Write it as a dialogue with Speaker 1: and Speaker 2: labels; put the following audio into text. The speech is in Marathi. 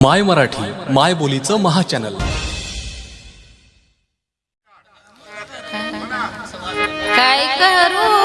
Speaker 1: माय मराठी माय बोलीचं महाचॅनल.
Speaker 2: काय करू?